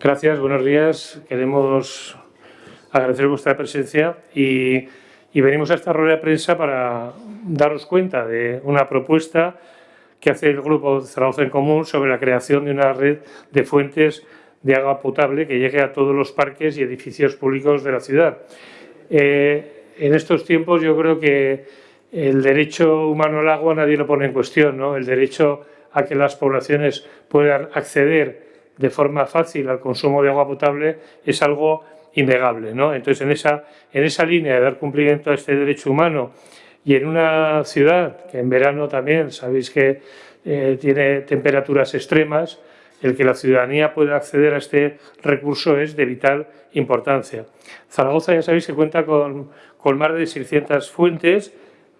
Gracias, buenos días. Queremos agradecer vuestra presencia y, venimos a esta rueda de prensa para daros cuenta de una propuesta que hace el Grupo Zaragoza en Común sobre la creación de una red de fuentes de agua potable que llegue a todos los parques y edificios públicos de la ciudad. Eh, en estos tiempos yo creo que el derecho humano al agua nadie lo pone en cuestión, ¿no? el derecho a que las poblaciones puedan acceder de forma fácil al consumo de agua potable es algo innegable. ¿no? Entonces, en esa, en esa línea de dar cumplimiento a este derecho humano y en una ciudad que en verano también sabéis que eh, tiene temperaturas extremas, el que la ciudadanía pueda acceder a este recurso es de vital importancia. Zaragoza ya sabéis que cuenta con, con más de 600 fuentes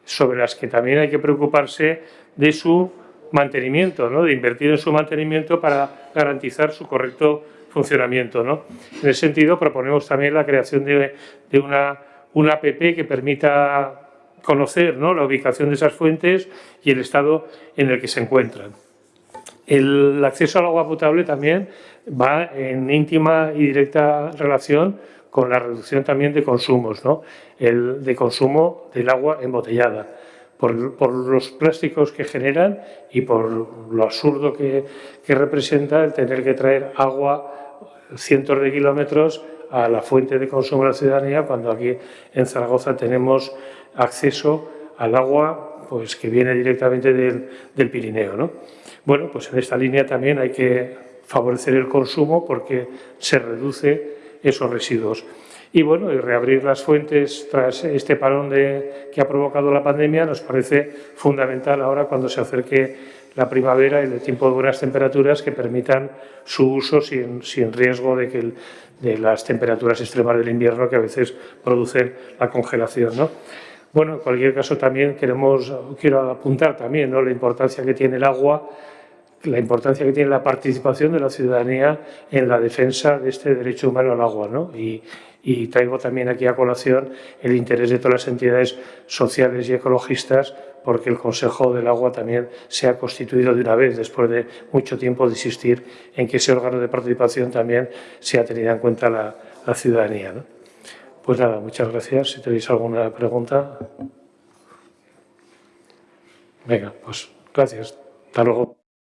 sobre las que también hay que preocuparse de su mantenimiento, ¿no? de invertir en su mantenimiento para garantizar su correcto funcionamiento. ¿no? En ese sentido, proponemos también la creación de, una, una app que permita conocer ¿no? la ubicación de esas fuentes y el estado en el que se encuentran. El acceso al agua potable también va en íntima y directa relación con la reducción también de consumos, ¿no? el de consumo del agua embotellada por, los plásticos que generan y por lo absurdo que, representa el tener que traer agua cientos de kilómetros a la fuente de consumo de la ciudadanía cuando aquí en Zaragoza tenemos acceso al agua pues, que viene directamente del, del Pirineo. ¿no? Bueno, pues en esta línea también hay que favorecer el consumo porque se reduce esos residuos. Y bueno, y reabrir las fuentes tras este parón de, que ha provocado la pandemia nos parece fundamental ahora cuando se acerque la primavera y el tiempo de buenas temperaturas que permitan su uso sin, sin riesgo de, que de las temperaturas extremas del invierno que a veces producen la congelación. ¿no? Bueno, en cualquier caso también queremos, quiero apuntar también ¿no? la importancia que tiene el agua la importancia que tiene la participación de la ciudadanía en la defensa de este derecho humano al agua. ¿no? Y, y traigo también aquí a colación el interés de todas las entidades sociales y ecologistas porque el Consejo del Agua también se ha constituido de una vez, después de mucho tiempo de insistir en que ese órgano de participación también se ha tenido en cuenta la, ciudadanía. Pues nada, muchas gracias. Si tenéis alguna pregunta. Venga, pues gracias. Hasta luego.